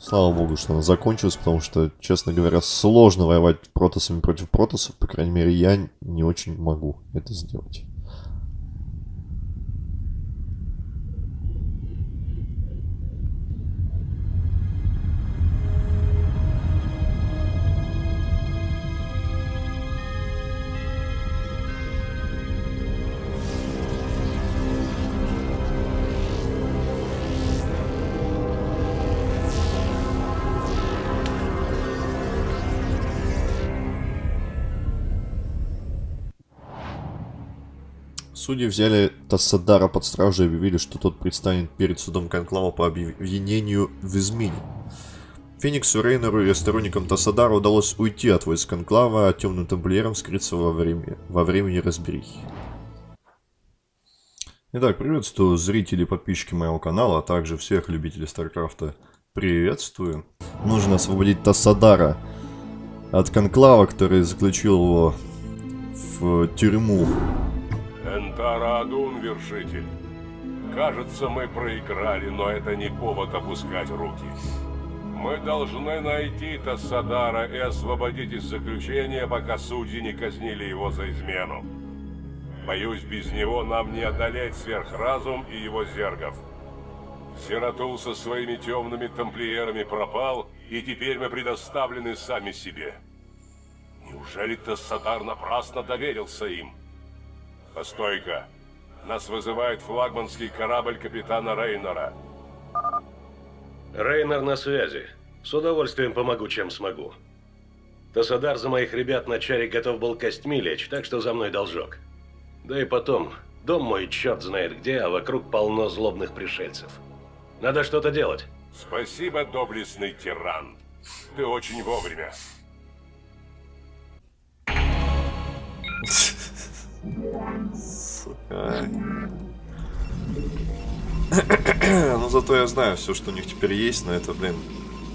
Слава богу, что она закончилась, потому что, честно говоря, сложно воевать протосами против протосов. По крайней мере, я не очень могу это сделать. Судьи взяли Тассадара под стражу и объявили, что тот предстанет перед судом Конклава по обвинению в измене. Фениксу Рейнеру и сторонникам Тассадара удалось уйти от войск Конклава, а темным тамплиерам скрыться во, время, во времени разберихи. Итак, приветствую зрители и подписчики моего канала, а также всех любителей Старкрафта. Приветствую. Нужно освободить Тассадара от Конклава, который заключил его в тюрьму Тарадун, вершитель. Кажется, мы проиграли, но это не повод опускать руки. Мы должны найти Тассадара и освободить из заключения, пока судьи не казнили его за измену. Боюсь, без него нам не одолеть сверхразум и его зергов. Сиратул со своими темными тамплиерами пропал, и теперь мы предоставлены сами себе. Неужели Тассадар напрасно доверился им? Постой-ка. Нас вызывает флагманский корабль капитана Рейнера. Рейнер на связи. С удовольствием помогу, чем смогу. Тасадар за моих ребят на чаре готов был костьми лечь, так что за мной должок. Да и потом, дом мой черт знает где, а вокруг полно злобных пришельцев. Надо что-то делать. Спасибо, доблестный тиран. Ты очень вовремя. Сука. ну зато я знаю все, что у них теперь есть, но это, блин,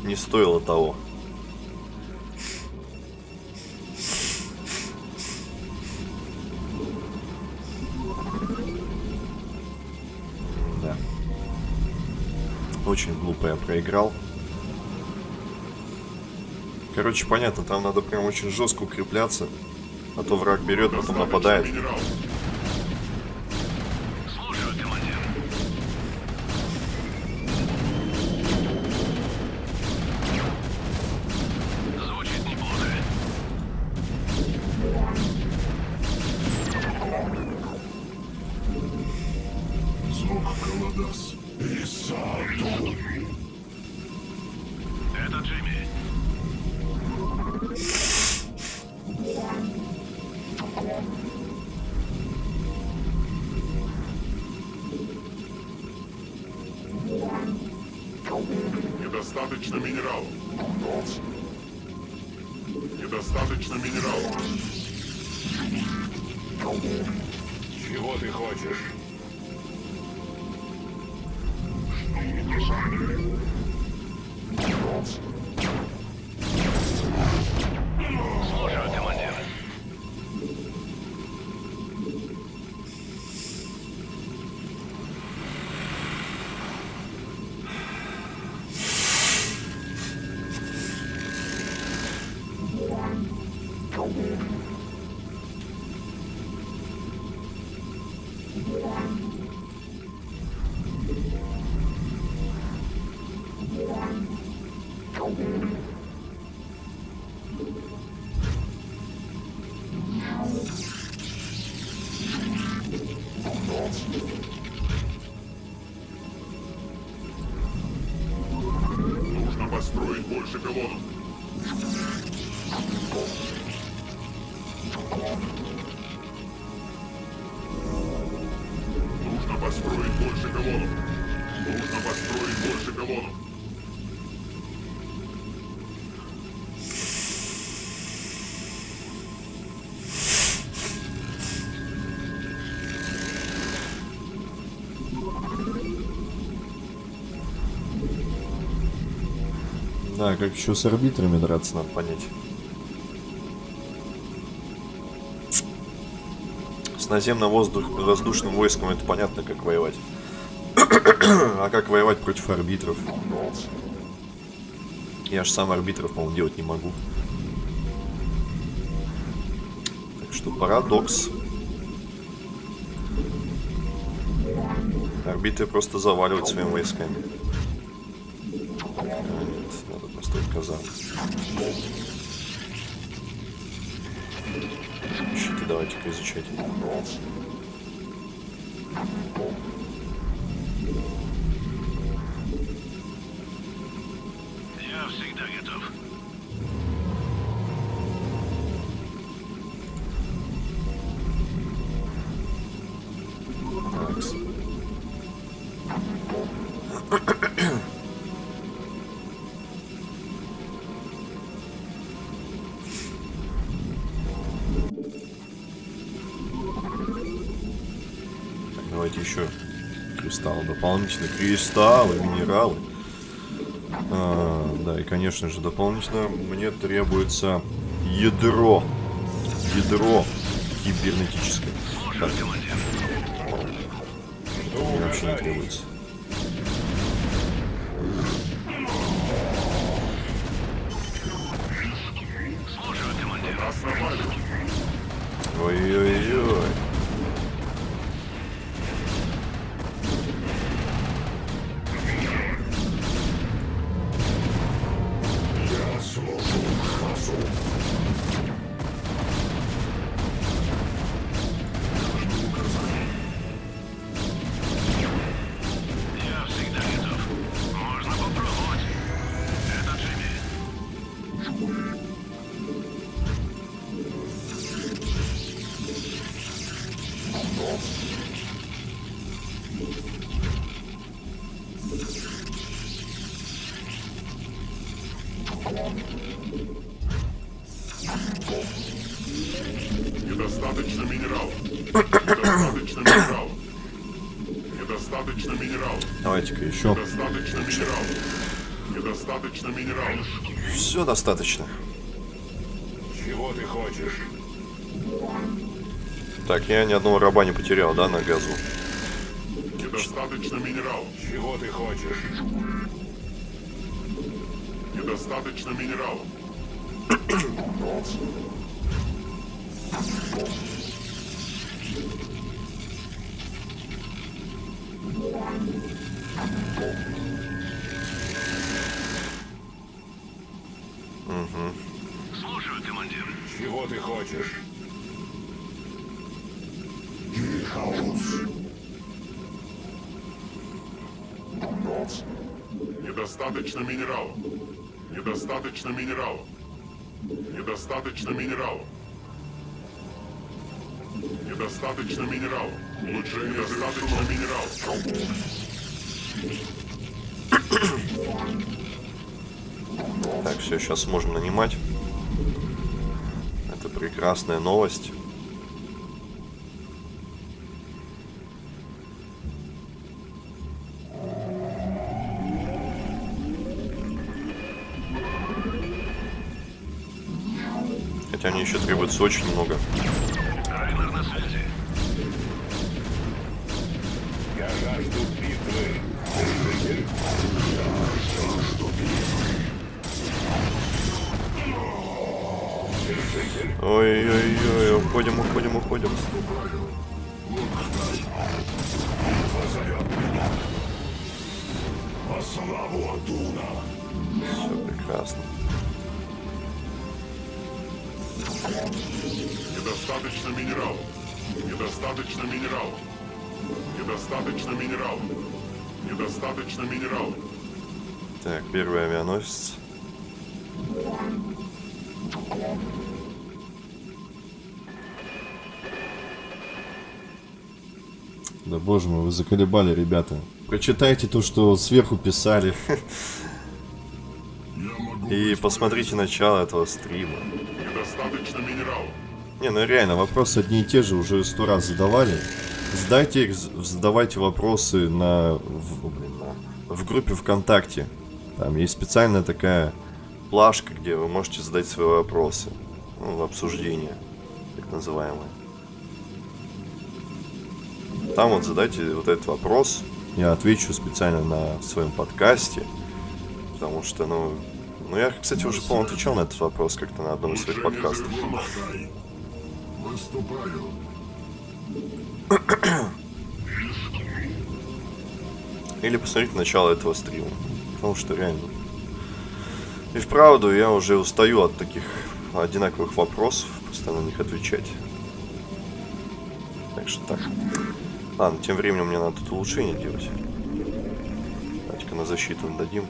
не стоило того. Да. Очень глупо я проиграл. Короче, понятно, там надо прям очень жестко укрепляться. А то враг берет, потом нападает. Да, как еще с арбитрами драться, надо понять. С наземно-воздушным войском это понятно, как воевать. а как воевать против арбитров? Я же сам арбитров, по-моему, делать не могу. Так что парадокс. Арбитры просто заваливают своими войсками. Еще кристаллы. Дополнительные кристаллы, минералы. А, да, и конечно же, дополнительно мне требуется ядро. Ядро кибернетическое. Так, мне вообще не требуется. Достаточно. Чего ты хочешь? Так, я ни одного раба не потерял, да, на газу? Недостаточно минералов. Чего ты хочешь? Недостаточно минералов. Слушаю, ты хочешь? Недостаточно минералов. Недостаточно минералов. Недостаточно минералов. Недостаточно минералов. Лучше недостаточно минералов. Так, все, сейчас можем нанимать. Прекрасная новость. Хотя мне еще требуется очень много. Уходим, уходим, уходим. Да боже мой, вы заколебали, ребята. Прочитайте то, что сверху писали. И посмотрите начало этого стрима. Недостаточно минералов. Не, ну реально, вопросы одни и те же уже сто раз задавали. Задайте их, задавайте вопросы на, в, блин, на- в группе ВКонтакте. Там есть специальная такая плашка, где вы можете задать свои вопросы. Ну, в обсуждение, так называемое. Там вот задайте вот этот вопрос. Я отвечу специально на своем подкасте. Потому что, ну, Ну, я, кстати, уже, по-моему, отвечал на этот вопрос как-то на одном из своих подкастов. Или посмотрите начало этого стрима. Потому что реально. И вправду я уже устаю от таких одинаковых вопросов, постоянно на них отвечать. Так что так. Ладно, тем временем мне надо тут улучшение делать. Давайте-ка на защиту дадим.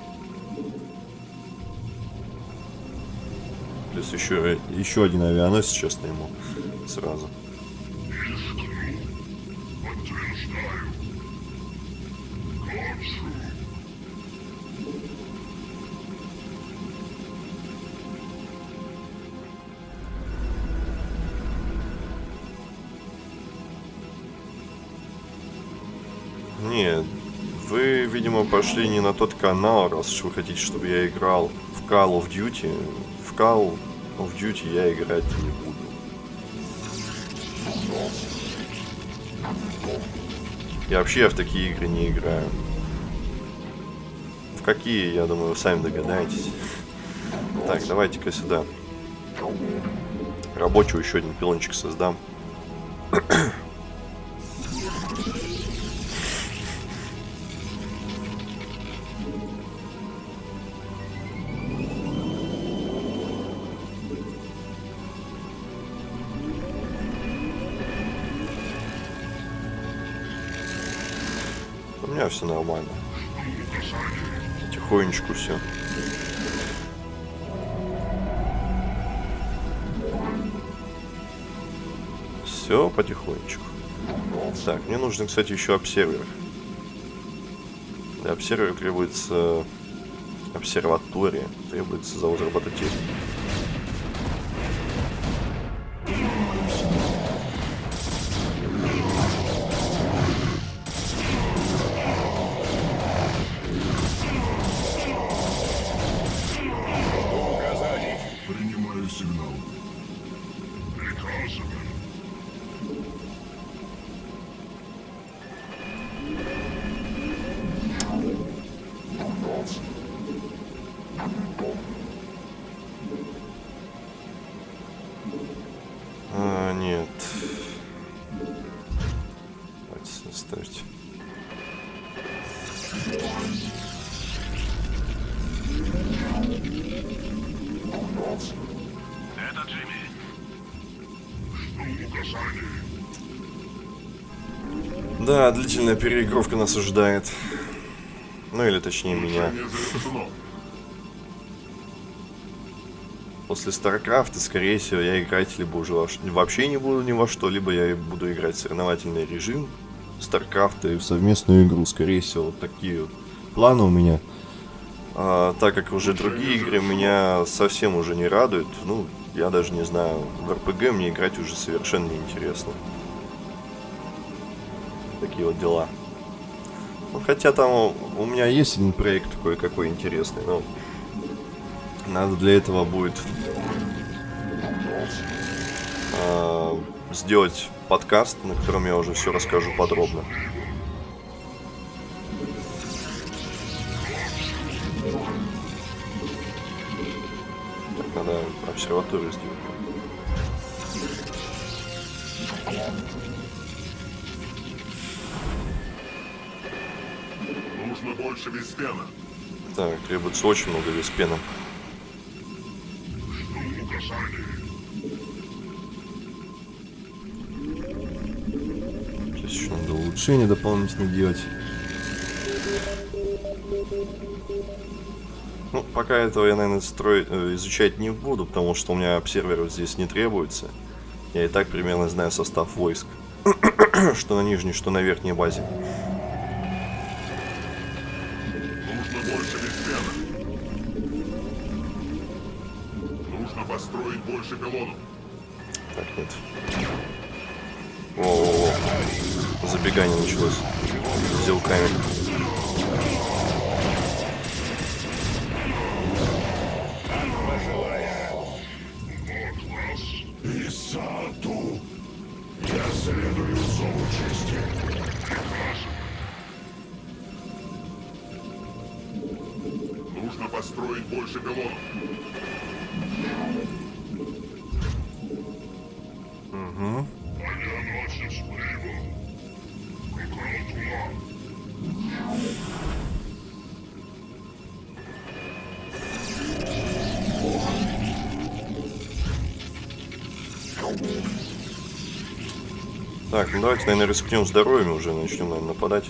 Плюс еще, еще один авианосец сейчас ему сразу. Видимо, пошли не на тот канал, раз уж вы хотите, чтобы я играл в Call of Duty. В Call of Duty я играть не буду. Я вообще в такие игры не играю. В какие, я думаю, вы сами догадаетесь. Так, давайте-ка сюда. Рабочего еще один пилончик создам. Все нормально. Потихонечку все. Все потихонечку. Так, мне нужно, кстати, еще обсервер. Для обсервера требуется обсерватория, требуется завод робототехники. Длительная переигровка нас ожидает. Ну или точнее меня. После StarCraft, скорее всего, я играть либо уже вообще не буду ни во что, либо я буду играть в соревновательный режим StarCraft и в совместную игру. Скорее всего, вот такие вот планы у меня. А, так как уже другие игры меня совсем уже не радуют, ну, я даже не знаю, в RPG мне играть уже совершенно неинтересно. Такие вот дела. Ну, хотя там у- меня есть один проект кое-какой интересный, но надо для этого будет а, сделать подкаст, на котором я уже все расскажу подробно. Так, надо обсерваторию сделать. Виспена. Так, требуется очень много виспена. Сейчас еще надо улучшение дополнительно делать. Ну, пока этого я, наверное, строить, э, изучать не буду, потому что у меня обсерверов здесь не требуется. Я и так примерно знаю состав войск. что на нижней, что на верхней базе. Началось. Взял камень. Исату. Я следую зову чести. Нужно построить больше пилонов. Авианосец прибыл. Какая Так, ну давайте, наверное, рискнем здоровьем уже, начнем, наверное, нападать.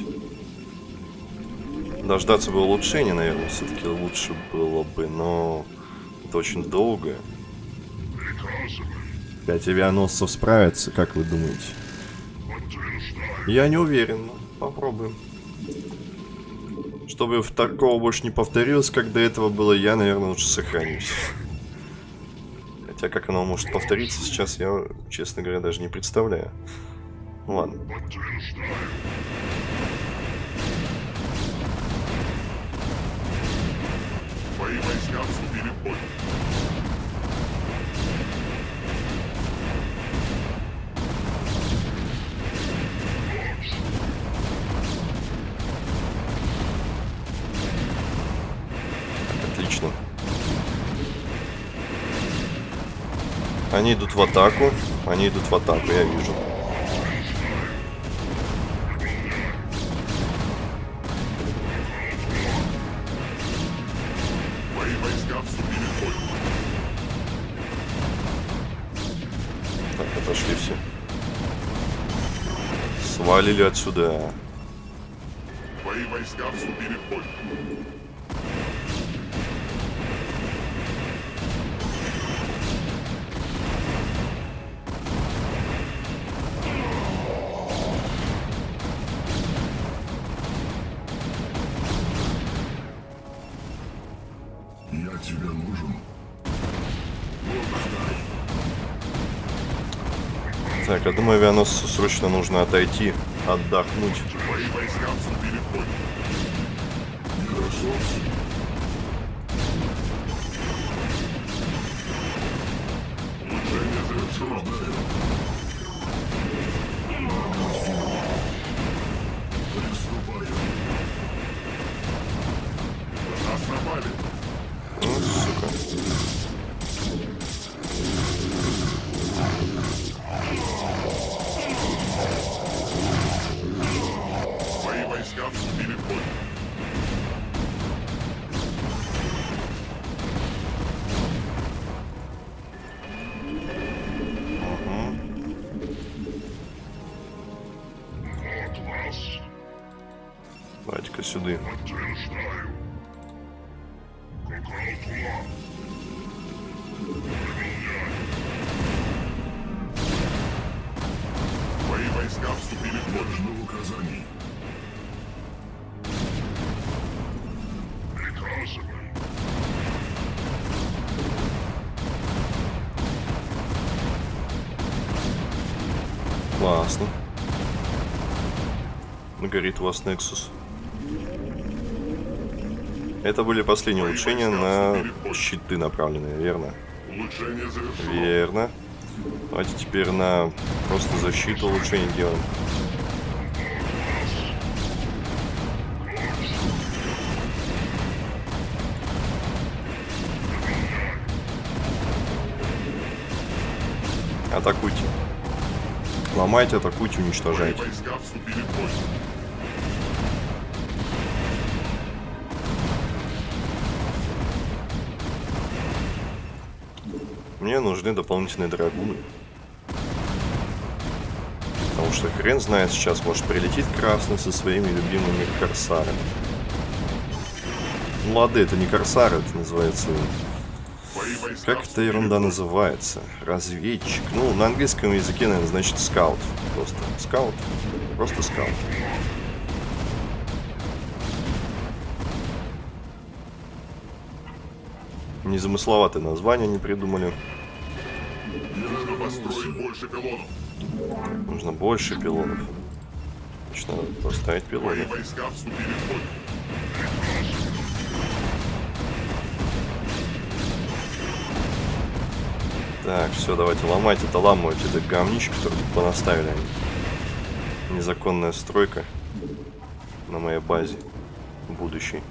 Дождаться бы улучшения, наверное, все-таки лучше было бы, но это очень долго. Пять авианосцев справятся, как вы думаете? Я не уверен, попробуем. Чтобы в такого больше не повторилось, как до этого было, я, наверное, лучше сохранюсь. Хотя как оно может повториться сейчас, я, честно говоря, даже не представляю. Ну ладно. Мои войска вступили в бой. Отлично. Они идут в атаку. Они идут в атаку, я вижу. Свалили отсюда. Мои войска вступили в бой. Я тебе нужен. Так, я думаю, авианосцу срочно нужно отойти, отдохнуть. Мои У вас Nexus. Это были последние улучшения на щиты направленные, верно? Верно. Давайте теперь на просто защиту улучшений делаем. Атакуйте. Ломайте, атакуйте, уничтожайте. Мне нужны дополнительные драгуны. Потому что хрен знает сейчас, может прилетит красный со своими любимыми корсарами. Ну ладно, это не корсары, это называется... Как эта ерунда называется? Разведчик. Ну, на английском языке, наверное, значит скаут. Просто скаут. Просто скаут. Незамысловатое название не придумали. Больше пилонов. Нужно больше пилонов. Значит, надо поставить Мои пилоны. войска вступили в бой. Так, все, давайте ломать это, ламывать это говнище, которое тут понаставили они. Незаконная стройка на моей базе будущей.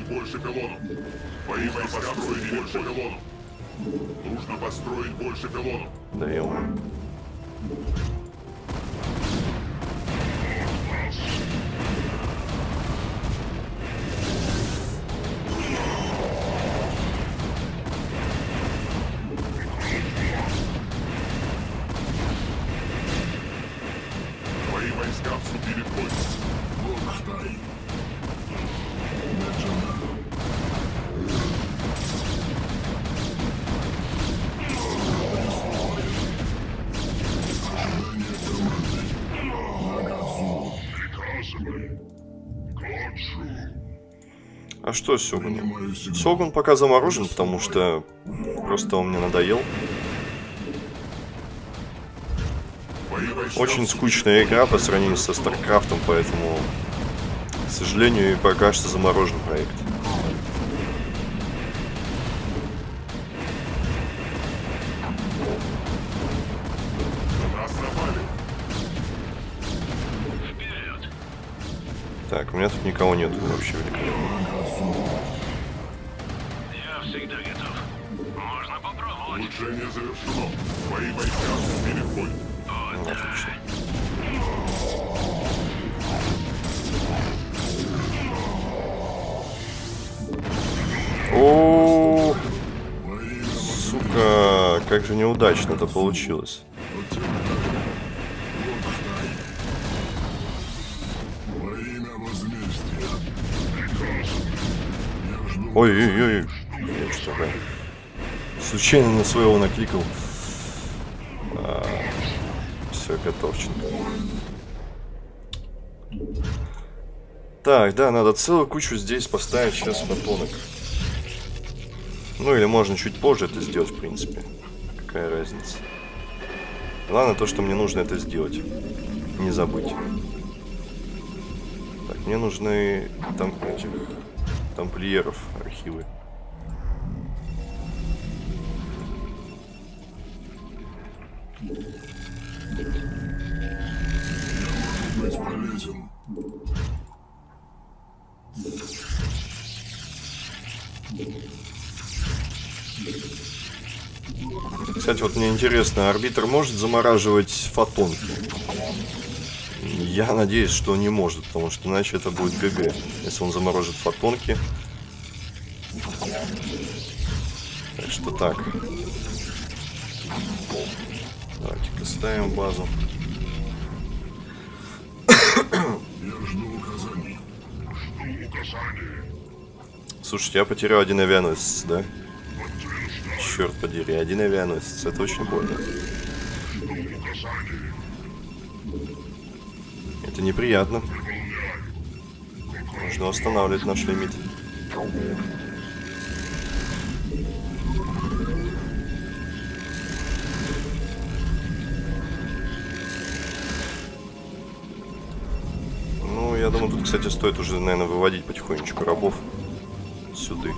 Построить больше пилонов. Твои войска построить больше пилонов. Нужно построить больше пилонов. Да ё Твои войска вступили в бой. Локхтай. Меджана. А что с Сёгуном? Сёгун пока заморожен, потому что просто он мне надоел. Очень скучная игра по сравнению со StarCraft ом, поэтому, к сожалению, и пока что заморожен проект. Так, у меня тут никого нет, вообще великолепно. Я всегда готов. Можно попробовать. Улучшение завершено. Твои войска в бой. Ну, отлично. Как же неудачно это получилось. Ой-ой-ой? Случайно на своего накликал. все, готовченко. Так, да, надо целую кучу здесь поставить сейчас фотонок. Ну или можно чуть позже это сделать, в принципе. Какая разница. Главное то, что мне нужно это сделать. Не забыть. Так, мне нужны там этих тамплиеров архивы. быть Кстати, вот мне интересно, арбитр может замораживать фотонки? Я надеюсь, что не может, потому что иначе это будет ГГ, если он заморожит фотонки. Так что так. Давайте-ка ставим базу. Я жду указаний. Жду. Слушайте, я потерял один авианосец, да? Черт подери, один авианосец, это очень больно. Это неприятно. Нужно восстанавливать наш лимит. Ну, я думаю, тут, кстати, стоит уже, наверное, выводить потихонечку рабов сюда.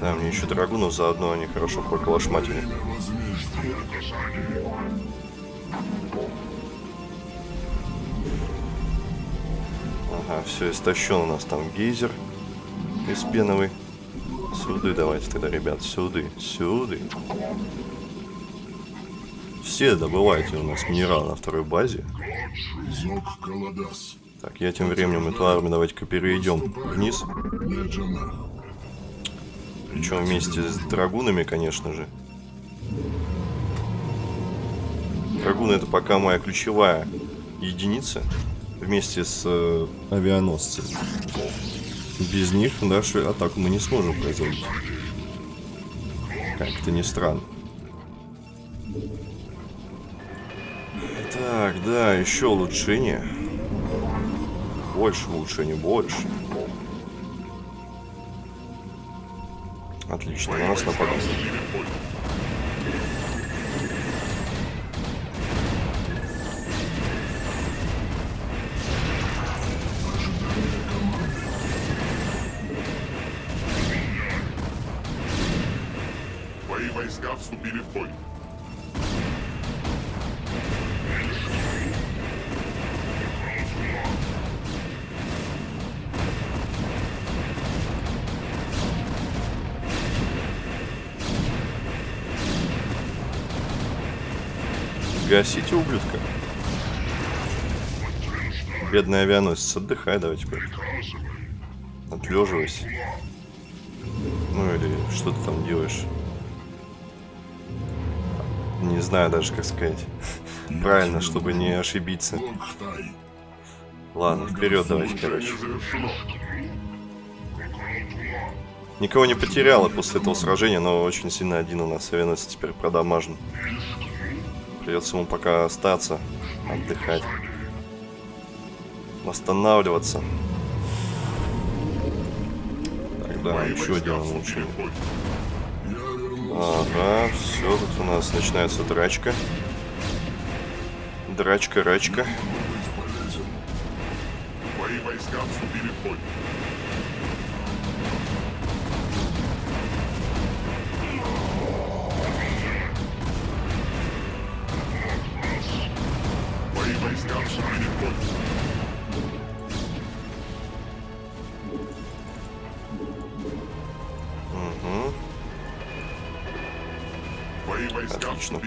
Да, мне еще драгунов заодно, они хорошо поколошматили. Ага, все, истощен у нас там гейзер из пеновый. Сюды давайте тогда, ребят, сюды, сюды. Все добывайте у нас минерал на второй базе. Так, я тем временем эту армию давайте-ка переведем вниз. Причем вместе с драгунами, конечно же. Драгуны это пока моя ключевая единица. Вместе с э, авианосцами. Без них нашу атаку мы не сможем производить. Как-то не странно. Так, да, еще улучшение. Больше улучшений, больше. Отлично, на нас нападают. Бедный авианосец, отдыхай давай теперь. Отлеживайся. Ну или что ты там делаешь? Не знаю даже, как сказать. Правильно, чтобы не ошибиться. Ладно, вперед давайте, короче. Никого не потеряла после этого сражения, но очень сильно один у нас авианосец теперь продамажен. Придется ему пока остаться, отдыхать. Восстанавливаться. Тогда Твои еще один улучшение. Ага, все, тут у нас начинается драчка. Драчка, рачка. Твои войска вступили в бой. Твои войска вступили в бой. Отлично.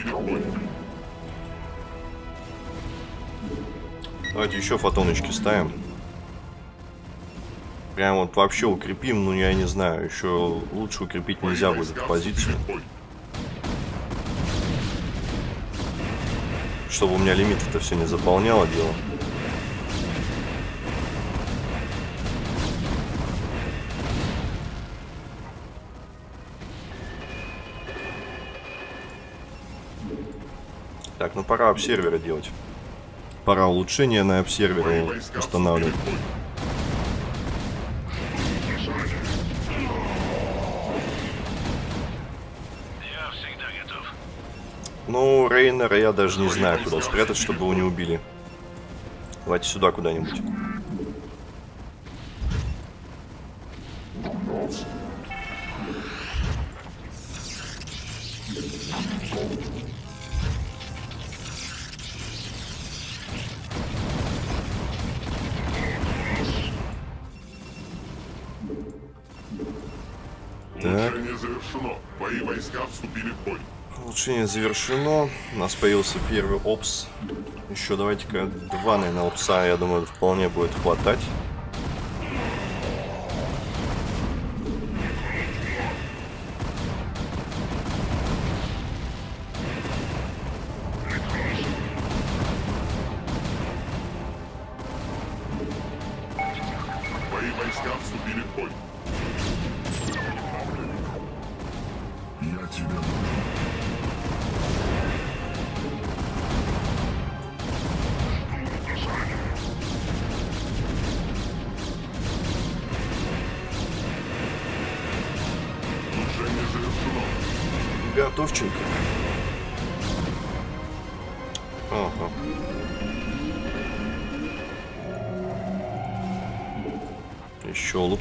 Давайте еще фотоночки ставим. Прям вот вообще укрепим, ну я не знаю, еще лучше укрепить нельзя будет войска позицию, чтобы у меня лимит это все не заполняло дело. Пора обсерверы делать. Пора улучшения на войска устанавливать. Ну, Рейнера я даже не знаю, куда спрятать, чтобы его не убили. Давайте сюда куда-нибудь. Улучшение завершено. У нас появился первый опс. Еще давайте-ка два, наверное, опса, я думаю, вполне будет хватать.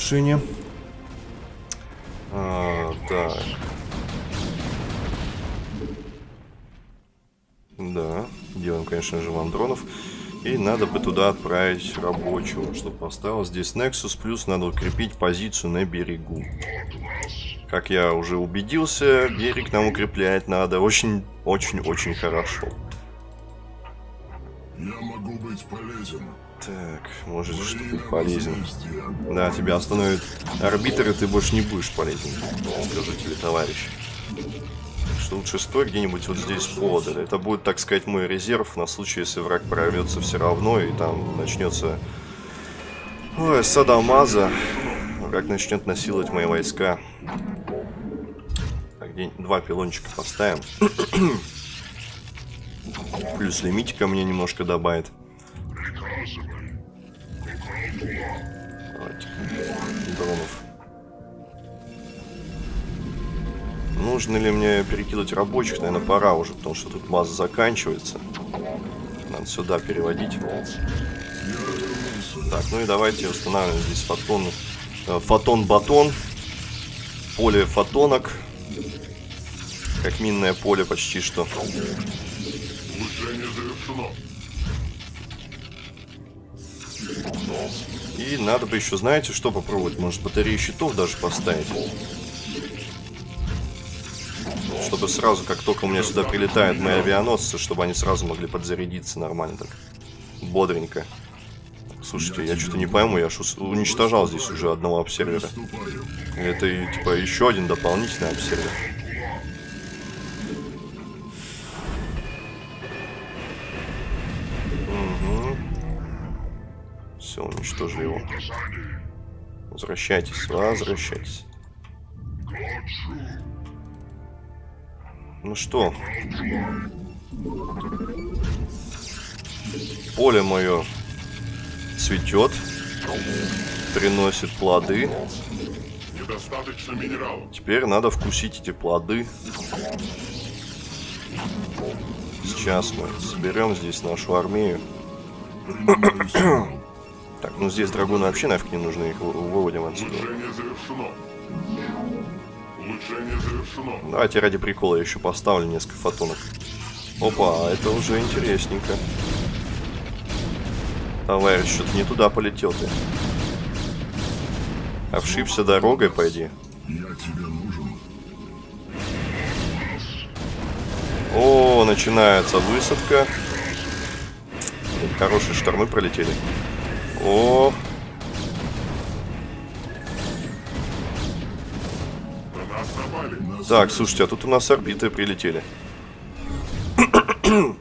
Улучшение. А, так. Да, делаем, конечно же, вандронов. И надо бы туда отправить рабочего, чтобы поставил здесь Nexus. Плюс надо укрепить позицию на берегу. Как я уже убедился, берег нам укреплять надо очень-очень-очень хорошо. Я могу быть полезен. Так, может, что ты полезен. возмездия. Да, тебя остановит арбитр, и ты больше не будешь полезен. Скажу тебе, товарищ. Так что лучше стой где-нибудь вот здесь подаль. Это будет, так сказать, мой резерв на случай, если враг прорвется все равно, и там начнется... Ой, садамаза. Враг начнет насиловать мои войска. Так, где два пилончика поставим. Плюс лимитика мне немножко добавит. Нужно ли мне перекидывать рабочих? Наверное, пора уже, потому что тут база заканчивается. Надо сюда переводить. Так, ну и давайте устанавливаем здесь фотон, э, фотон-батон. Поле фотонок. как минное поле почти что. И надо бы еще, знаете, что попробовать? Может, батареи щитов даже поставить? Чтобы сразу, как только у меня сюда прилетают мои авианосцы, чтобы они сразу могли подзарядиться нормально так. Бодренько. Слушайте, я что-то не пойму, я ж уничтожал здесь уже одного обсервера. Это типа еще один дополнительный обсервер. Угу. Все, уничтожили его. Возвращайтесь, возвращайтесь. Ну что? Поле мое цветет, приносит плоды. Недостаточно минералов. Теперь надо вкусить эти плоды. Сейчас мы соберем здесь нашу армию. Так, ну здесь драгуны вообще нафиг не нужны, их вы- выводим отсюда. Улучшение завершено. Давайте ради прикола я еще поставлю несколько фотонов. Опа, это уже интересненько. Товарищ, что-то не туда полетел ты. Обшибся дорогой, пойди. Я тебе нужен. О, начинается высадка. Хорошие штормы пролетели. О, так, слушайте, а тут у нас орбиты прилетели.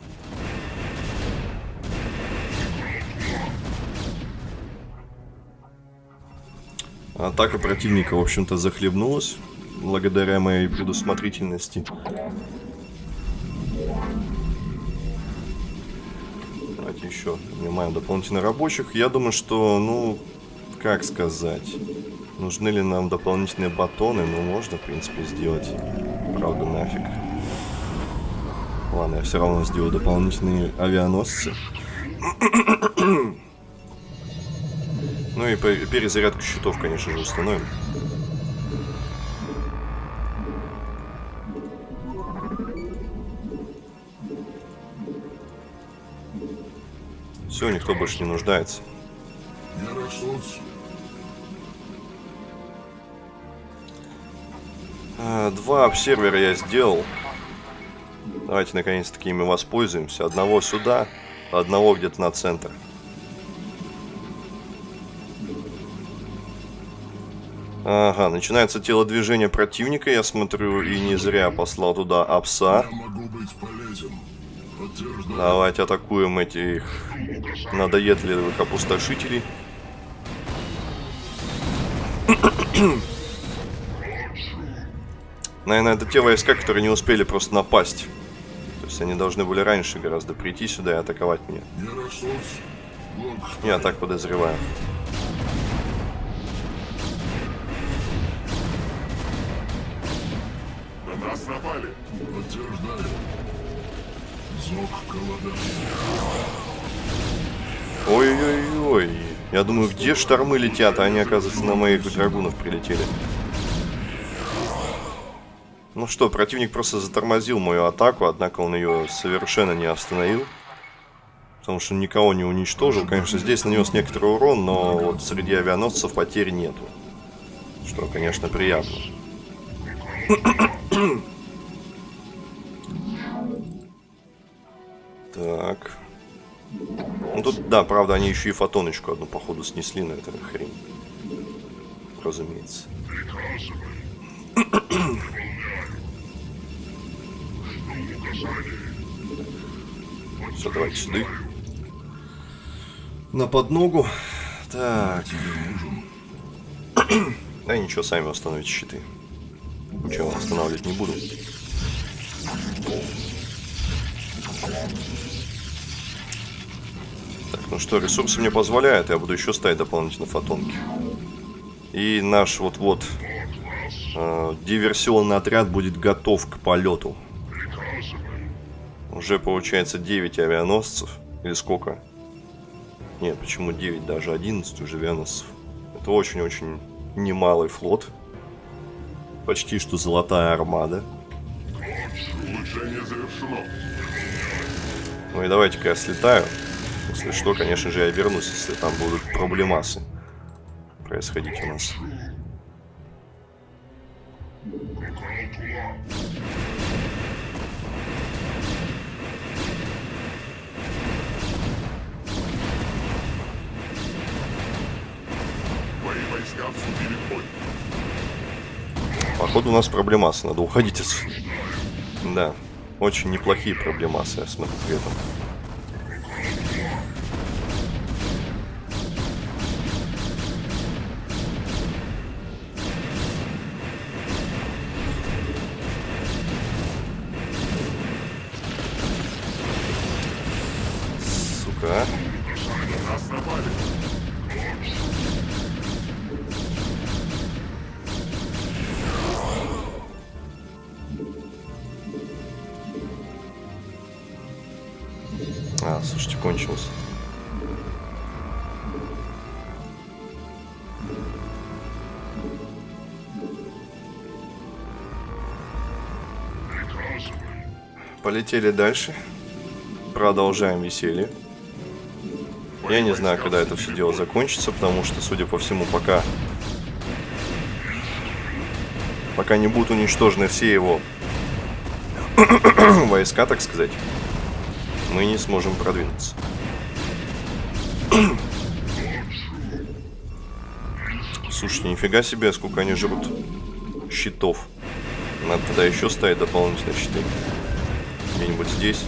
Атака противника, в общем-то, захлебнулась благодаря моей предусмотрительности. Давайте еще нанимаем дополнительно рабочих. Я думаю, что, ну, как сказать, нужны ли нам дополнительные батоны? Ну, можно, в принципе, сделать. Правда, нафиг. Ладно, я все равно сделаю дополнительные авианосцы. Ну и перезарядку щитов, конечно же, установим. Все, никто больше не нуждается. Два обсервера я сделал. Давайте наконец-таки ими воспользуемся. Одного сюда, одного где-то на центр. Ага, начинается телодвижение противника, я смотрю, и не зря послал туда апса. Давайте атакуем этих надоедливых опустошителей. Наверное, это те войска, которые не успели просто напасть. То есть они должны были раньше гораздо прийти сюда и атаковать меня. Я так подозреваю. На нас напали. Ой-ой-ой. Я думаю, где штормы летят, а они, оказывается, на моих драгунов прилетели. Ну что, противник просто затормозил мою атаку, однако он ее совершенно не остановил. Потому что никого не уничтожил. Конечно, здесь нанес некоторый урон, но вот среди авианосцев потерь нету. Что, конечно, приятно. Так. Ну тут, да, правда, они еще и фотоночку одну, походу, снесли, но это хрень. Разумеется. Все, давайте сюда. На подногу. Так. Да ничего, сами восстановите щиты. Ничего, восстанавливать не буду. Так, ну что, ресурсы мне позволяют, я буду еще ставить дополнительно фотонки. И наш вот-вот э, диверсионный отряд будет готов к полету. Уже получается 9 авианосцев. Или сколько? Нет, почему 9? Даже 11 уже авианосцев. Это очень-очень немалый флот. Почти что золотая армада. Ну и давайте-ка я слетаю. Если что, конечно же, я вернусь, если там будут проблемасы происходить у нас. Походу у нас проблемасы, надо уходить отсюда. Да, очень неплохие проблемасы, я смотрю при этом. Полетели дальше. Продолжаем веселье. Я не знаю, когда это все дело закончится, потому что, судя по всему, пока... Пока не будут уничтожены все его войска, так сказать, мы не сможем продвинуться. Слушайте, нифига себе, сколько они жрут щитов. Надо тогда еще ставить дополнительные щиты. Где-нибудь здесь.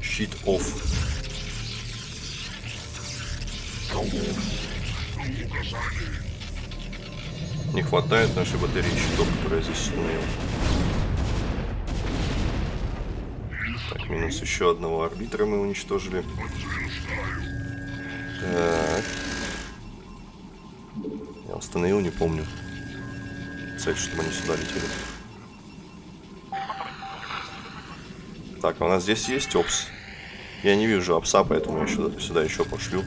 Щит off. Не хватает нашей батареи щитов, которые здесь установил. Так, минус еще одного арбитра мы уничтожили. Так. Я установил, не помню. Цель, чтобы они сюда летели. Так, а у нас здесь есть опс. Я не вижу опса, поэтому я сюда, сюда еще пошлю.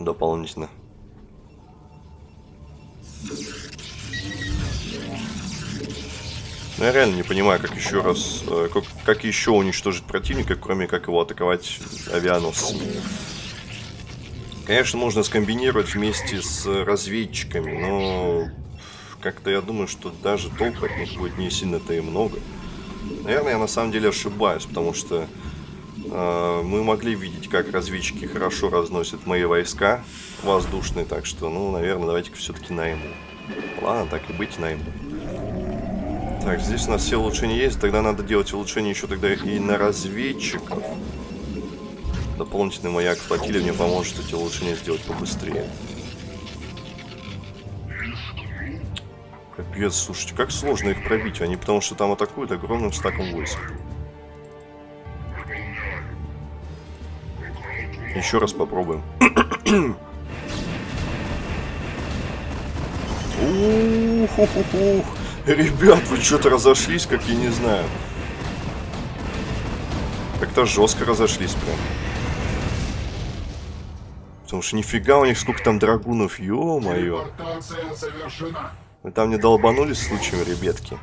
Дополнительно. Ну, я реально не понимаю, как еще раз, э, как, как еще уничтожить противника, кроме как его атаковать авианосцами. Конечно, можно скомбинировать вместе с разведчиками, но как-то я думаю, что даже толку от них будет не сильно-то и много. Наверное, я на самом деле ошибаюсь, потому что э, мы могли видеть, как разведчики хорошо разносят мои войска воздушные, так что, ну, наверное, давайте-ка все-таки найму. Ладно, так и быть, найму. Так, здесь у нас все улучшения есть, тогда надо делать улучшения еще тогда и на разведчиков. Дополнительный маяк флотилии мне поможет эти улучшения сделать побыстрее. Капец, слушайте, как сложно их пробить. Они потому что там атакуют огромным стаком войск. Еще раз попробуем. Ух, Ребят, вы что-то разошлись, как я не знаю. Как-то жестко разошлись прям. Потому что нифига у них сколько там драгунов, ё-моё. Вы там не долбанулись случаем, ребятки?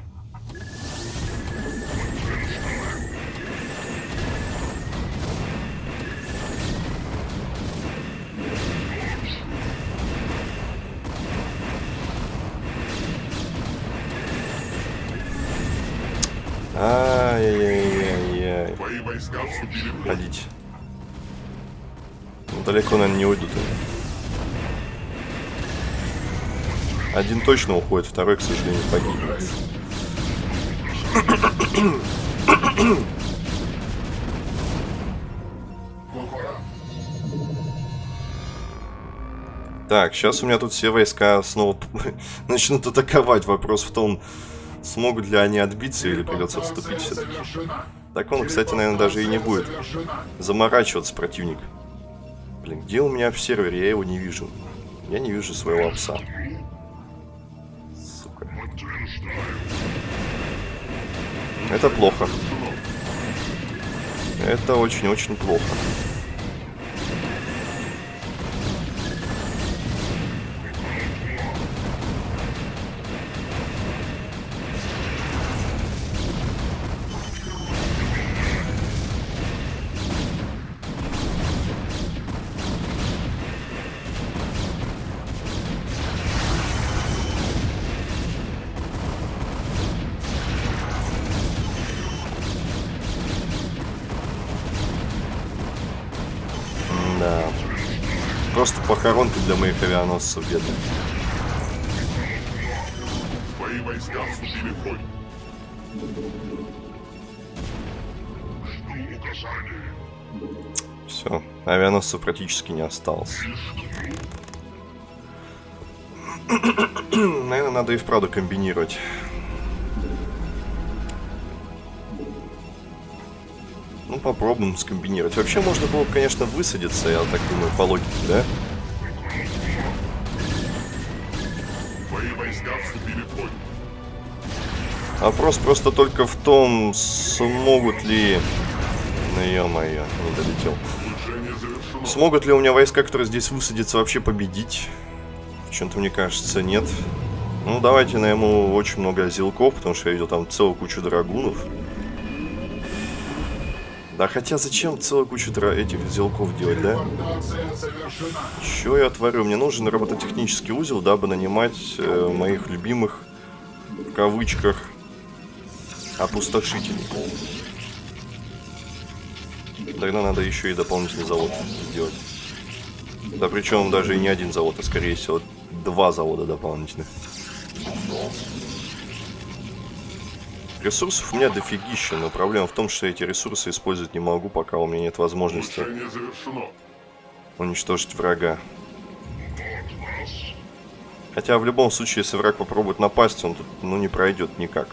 Ай-яй-яй-яй. Твои далеко, наверное, не уйдут они. Один точно уходит, второй, к сожалению, погибнет. Так, сейчас у меня тут все войска снова начнут атаковать. Вопрос в том, смогут ли они отбиться или придется отступить все-таки. Так он, кстати, наверное, даже и не будет заморачиваться противник. Блин, где у меня в сервере? Я его не вижу. Я не вижу своего пса. Сука. Это плохо. Это очень-очень плохо. Похоронка для моих авианосцев где-то. Твои войска вступили в бой. Жду указаний. Все, авианосцев практически не осталось. Наверное, надо и вправду комбинировать. Ну, попробуем скомбинировать. Вообще, можно было бы, конечно, высадиться, я так думаю, по логике, да? Вопрос просто только в том, смогут ли... Ну, ё-моё, не долетел. Смогут ли у меня войска, которые здесь высадятся, вообще победить? Почему-то мне кажется, нет. Ну, давайте найму очень много зелков, потому что я видел там целую кучу драгунов. Да хотя зачем целую кучу этих зелков делать, да? Чё я творю? Мне нужен робототехнический узел, дабы нанимать э, моих любимых, в кавычках, опустошителей. Тогда надо еще и дополнительный завод сделать. Да причем даже и не один завод, а скорее всего два завода дополнительных. Ресурсов у меня дофигища, но проблема в том, что эти ресурсы использовать не могу, пока у меня нет возможности уничтожить врага. Хотя в любом случае, если враг попробует напасть, он тут ну не пройдет никак.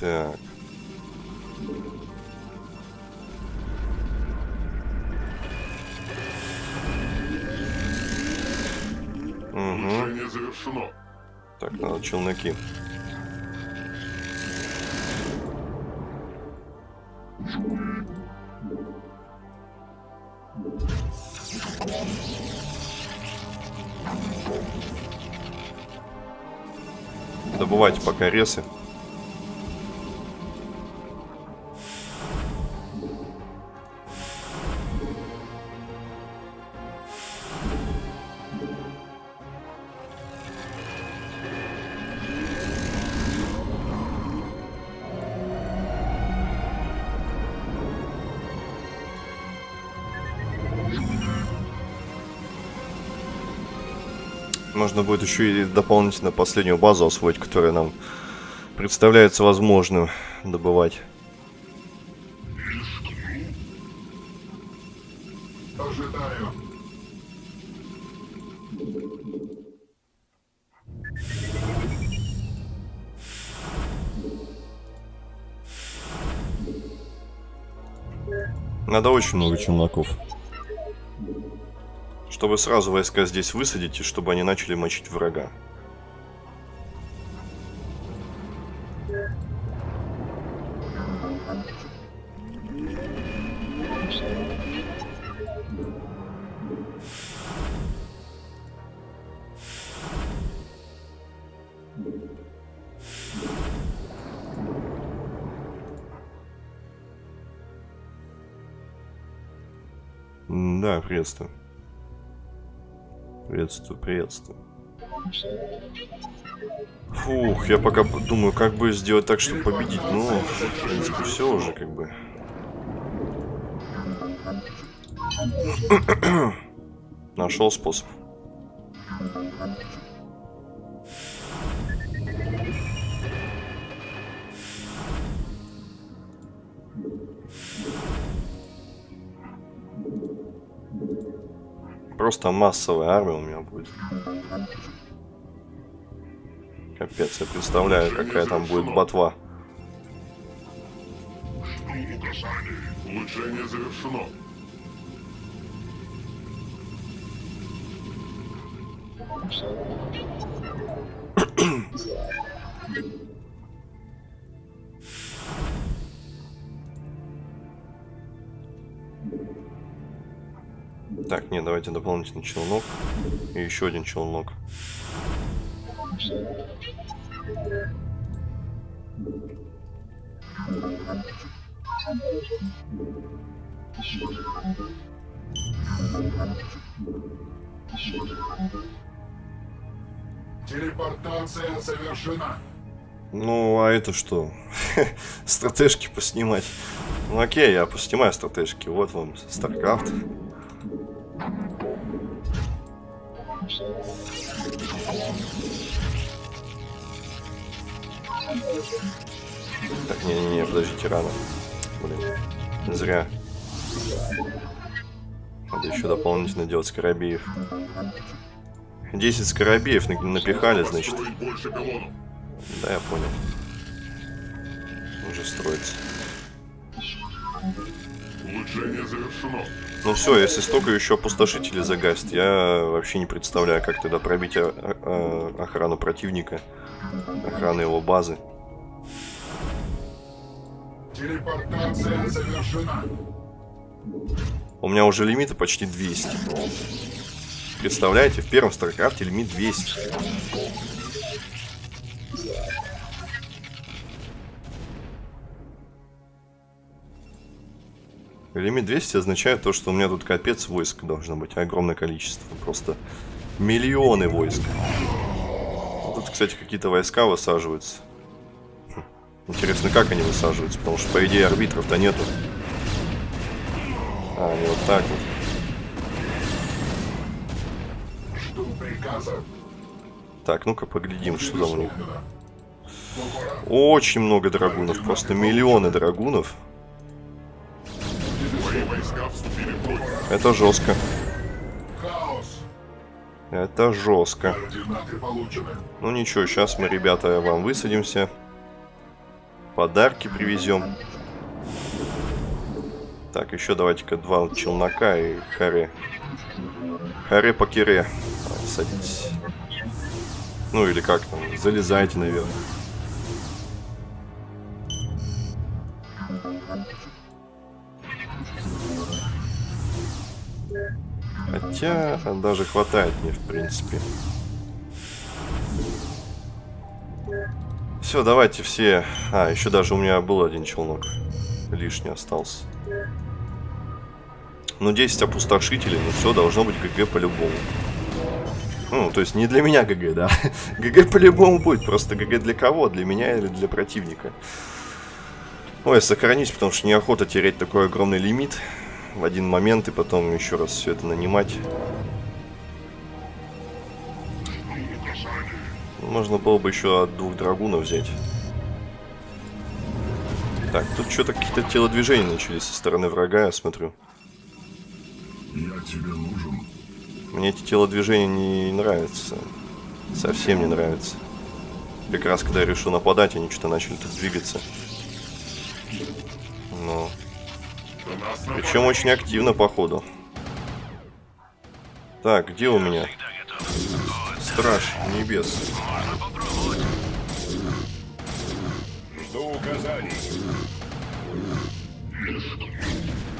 Так. Угу. Улучшение завершено. Так, надо челноки. Добывайте пока ресы. Можно будет еще и дополнительно последнюю базу освоить, которая нам представляется возможным добывать. Ожидаю. Надо очень много челноков. Чтобы сразу войска здесь высадить, и чтобы они начали мочить врага. Да, приветствую. Приветствую, приветствую. Фух, я пока думаю, как бы сделать так, чтобы победить. Ну, в принципе, все уже как бы. Нашел способ. Просто массовая армия у меня будет. Капец, я представляю, какая там будет ботва. Жду указаний. Улучшение завершено. Так, нет, давайте дополнительный челнок. И еще один челнок. Телепортация совершена. Ну, а это что? Стратежки поснимать. Ну окей, я поснимаю стратежки. Вот вам StarCraft. Так, не-не-не, подождите, рано. Блин, зря. Надо еще дополнительно делать скоробеев. 10 скоробеев на- напихали, значит. Да, я понял. Уже строится. Улучшение завершено. Ну все, если столько еще опустошителей загасит, я вообще не представляю, как тогда пробить о- о- охрану противника, охрану его базы. Телепортация завершена. У меня уже лимиты почти 200. Представляете, в первом StarCraft е лимит 200. Лимит 200 означает то, что у меня тут капец войск должно быть. Огромное количество. Просто миллионы войск. Тут, кстати, какие-то войска высаживаются. Хм. Интересно, как они высаживаются? Потому что, по идее, арбитров-то нету. А, они вот так вот. Жду приказа. Так, ну-ка поглядим, что там у них. Очень много драгунов, просто миллионы драгунов. Это жестко. Это жестко. Ну ничего, сейчас мы, ребята, вам высадимся. Подарки привезем. Так, еще давайте-ка два челнока и харе. Харе по кире. Садитесь. Ну или как там, залезайте наверх. Хотя даже хватает мне, в принципе. Все, давайте все. А, еще даже у меня был один челнок. Лишний остался. Ну, 10 опустошителей, ну все, должно быть ГГ по-любому. Ну, то есть не для меня GG, да. GG по-любому будет, просто GG для кого? Для меня или для противника? Ой, сохранить, потому что неохота терять такой огромный лимит в один момент и потом еще раз все это нанимать. Можно было бы еще от двух драгунов взять. Так, тут что-то какие-то телодвижения начались со стороны врага, я смотрю. Я тебе нужен. Мне эти телодвижения не нравятся. Совсем не нравятся. Как раз когда я решил нападать, они что-то начали тут двигаться. Напали. Причем очень активно, походу. Так, где у меня? Страж небес. Жду указаний.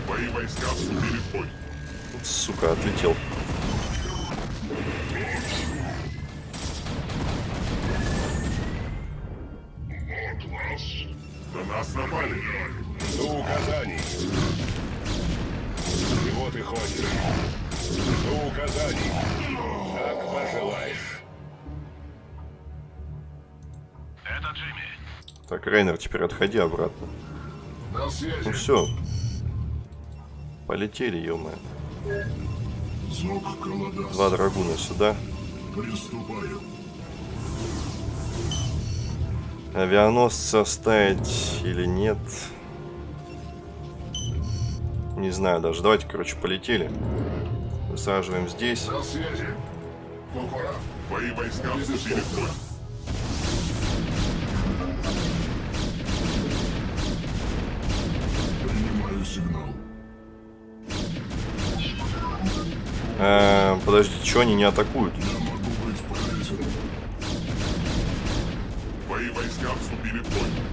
Твои войска вступили в бой. Сука, отлетел. На нас напали. Жду указаний. Чего ты хочешь? Жду указаний. Как пожелаешь. Это Джимми. Так, Рейнер, теперь отходи обратно. Ну все. Полетели, Каладас. Два драгуна сюда. Приступаю. Авианосца ставить или нет? Не знаю даже. Давайте, короче, полетели. Высаживаем здесь. Твои войска вступили в бой. Принимаю сигнал. Э, подождите, что они не атакуют? Я могу быть полезен. Твои войска вступили в бой.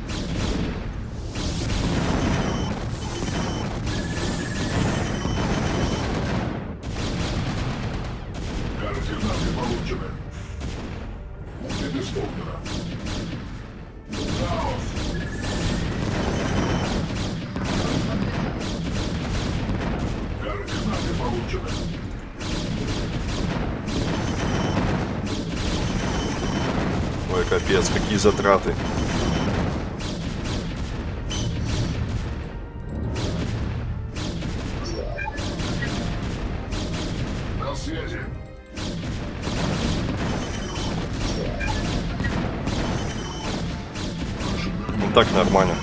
Капец, какие затраты. Ну так нормально.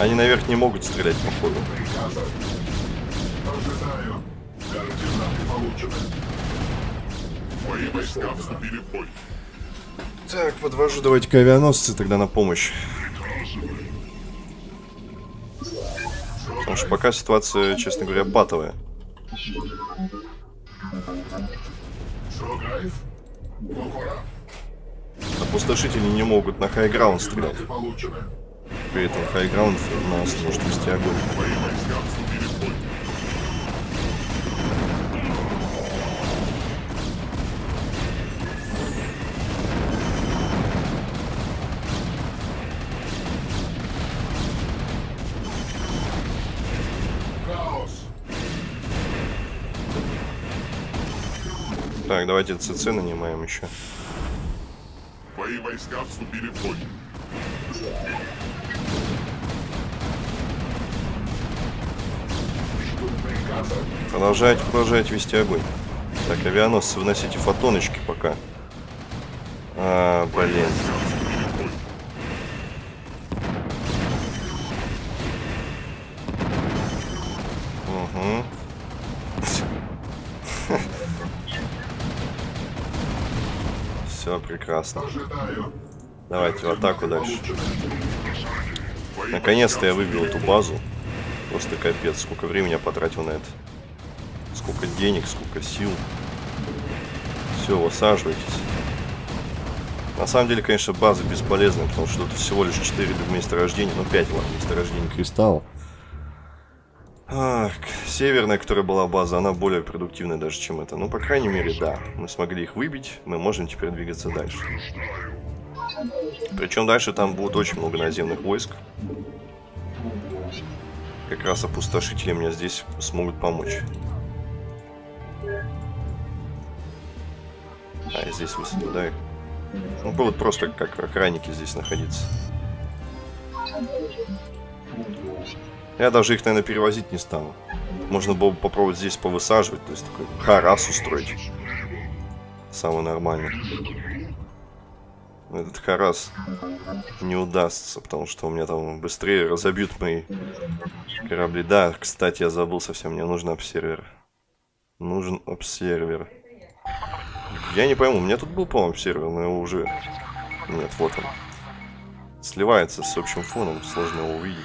Они наверх не могут стрелять, походу. Войска вступили в бой. Так, подвожу давайте-ка авианосцы тогда на помощь. Потому что пока ситуация, честно говоря, патовая. Опустошители не могут на хайграунд стрелять. При этом хайграунд нас может вести огонь. Так, давайте ЦЦ нанимаем еще. Мои войска вступили в бой. Продолжайте, продолжайте вести огонь. Так, авианосцы, выносите фотоночки пока. А, блин. Прекрасно. Давайте в атаку дальше. Наконец-то я выбил эту базу. Просто капец, сколько времени я потратил на это. Сколько денег, сколько сил. Все, высаживайтесь. На самом деле, конечно, база бесполезная, потому что тут всего лишь 4 месторождения, ну 5, ладно, месторождений кристаллов. Северная, которая была база, она более продуктивная даже, чем эта. Ну, по крайней мере, да. Мы смогли их выбить, мы можем теперь двигаться дальше. Причем дальше там будет очень много наземных войск. Как раз опустошители мне здесь смогут помочь. А, я здесь высадил, да? Ну, будут просто как охранники здесь находиться. Я даже их, наверное, перевозить не стану. Можно было бы попробовать здесь повысаживать, то есть такой харас устроить. Самый нормальный. Но Этот харас не удастся, потому что у меня там быстрее разобьют мои корабли. Да, кстати, я забыл совсем, мне нужен обсервер. Нужен обсервер. Я не пойму, у меня тут был, по-моему, обсервер, но его уже... Нет, вот он. Сливается с общим фоном, сложно его увидеть.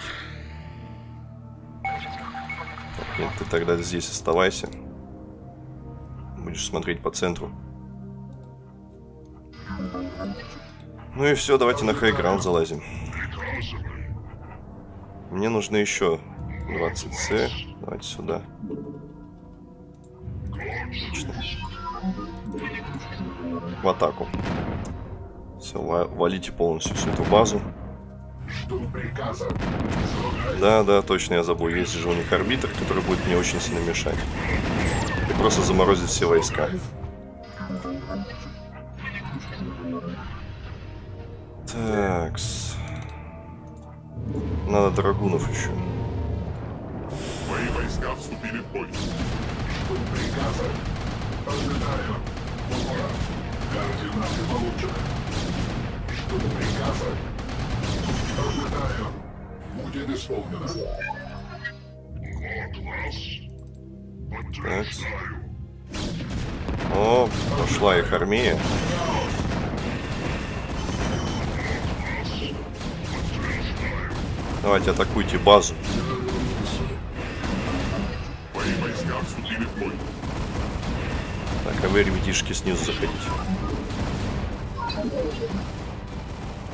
Нет, ты тогда здесь оставайся. Будешь смотреть по центру. Ну и все, давайте на хайграунд залазим. Мне нужно еще 20С. Давайте сюда. Отлично. В атаку. Все, валите полностью всю эту базу. Жду приказа. Да, да, точно, я забыл. Есть же у них арбитр, который будет мне очень сильно мешать. И просто заморозит все войска. Такс. Надо драгунов еще. Мои войска вступили в бой. Жду приказа. Ожидаю. Кокора. Координаты получены. Жду приказа. Ожидаю. Будет исполнено. Такс. О, пошла их армия. Давайте атакуйте базу. Так, а вы, ребятишки, снизу заходите.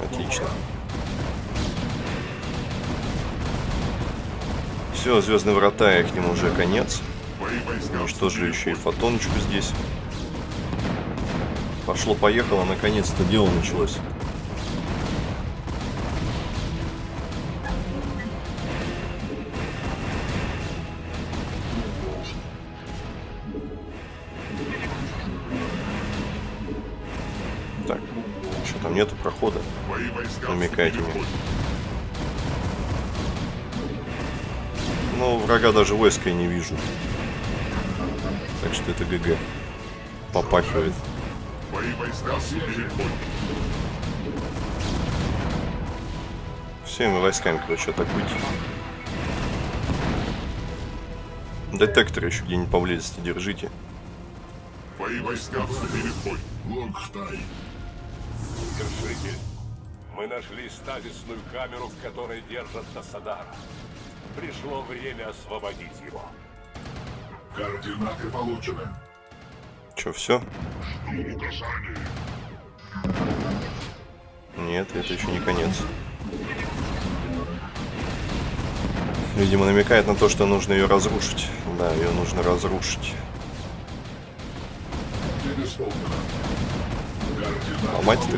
Отлично. Все, звездные врата, их ним уже конец. Ну Уничтожили еще и фотоночку здесь. Пошло-поехало, наконец-то дело началось. Так, что там нету прохода? Намекайте мне. Ну, врага даже войска я не вижу. Так что это ГГ. Попахивает. Твои войска. Всеми войсками, короче, атакуйте. Детектор еще где-нибудь поблизости держите. Твои войска вступили в бой. Локхтай. Вершитель, мы нашли стазисную камеру, в которой держат Тасадара. Пришло время освободить его. Координаты получены. Че, все? Нет, это еще не конец. Видимо, намекает на то, что нужно ее разрушить. Да, ее нужно разрушить. Ломать ты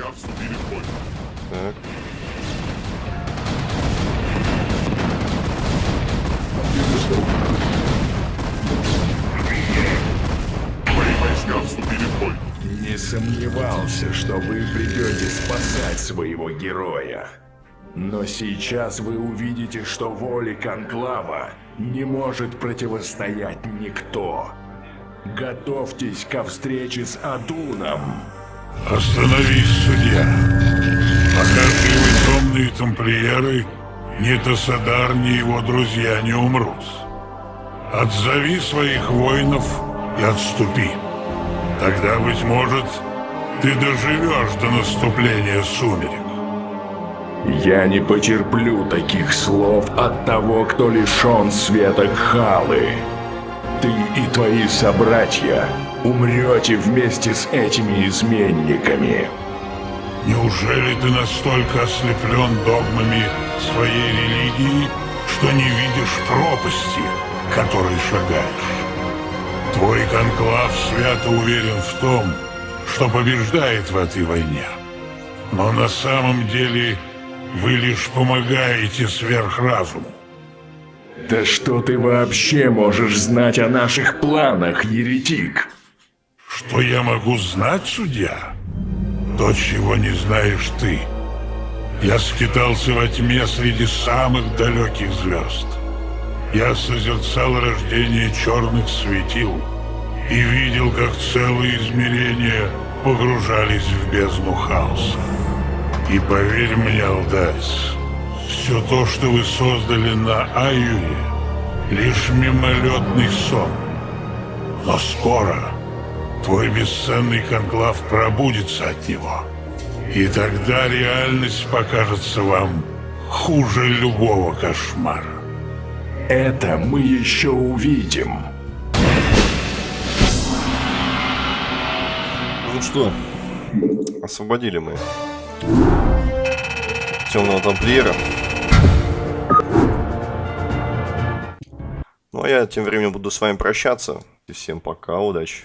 войска вступили в бой. Так. Не сомневался, что вы придете спасать своего героя. Но сейчас вы увидите, что воле Конклава не может противостоять никто. Готовьтесь ко встрече с Адуном. Остановись, судья. Пока темные тамплиеры, ни Тасадар, ни его друзья не умрут. Отзови своих воинов и отступи. Тогда, быть может, ты доживешь до наступления сумерек. Я не потерплю таких слов от того, кто лишен света Халы. Ты и твои собратья умрете вместе с этими изменниками. Неужели ты настолько ослеплен догмами своей религии, что не видишь пропасти, которой шагаешь? Твой конклав свято уверен в том, что побеждает в этой войне. Но на самом деле вы лишь помогаете сверхразуму. Да что ты вообще можешь знать о наших планах, еретик? Что я могу знать, судья? То, чего не знаешь ты. Я скитался во тьме среди самых далеких звезд. Я созерцал рождение черных светил и видел, как целые измерения погружались в бездну хаоса. И поверь мне, Алдайс, все то, что вы создали на Аюре, лишь мимолетный сон. Но скоро твой бесценный конклав пробудится от него. И тогда реальность покажется вам хуже любого кошмара. Это мы еще увидим. Ну что, освободили мы темного тамплиера. Ну а я тем временем буду с вами прощаться. И всем пока, удачи.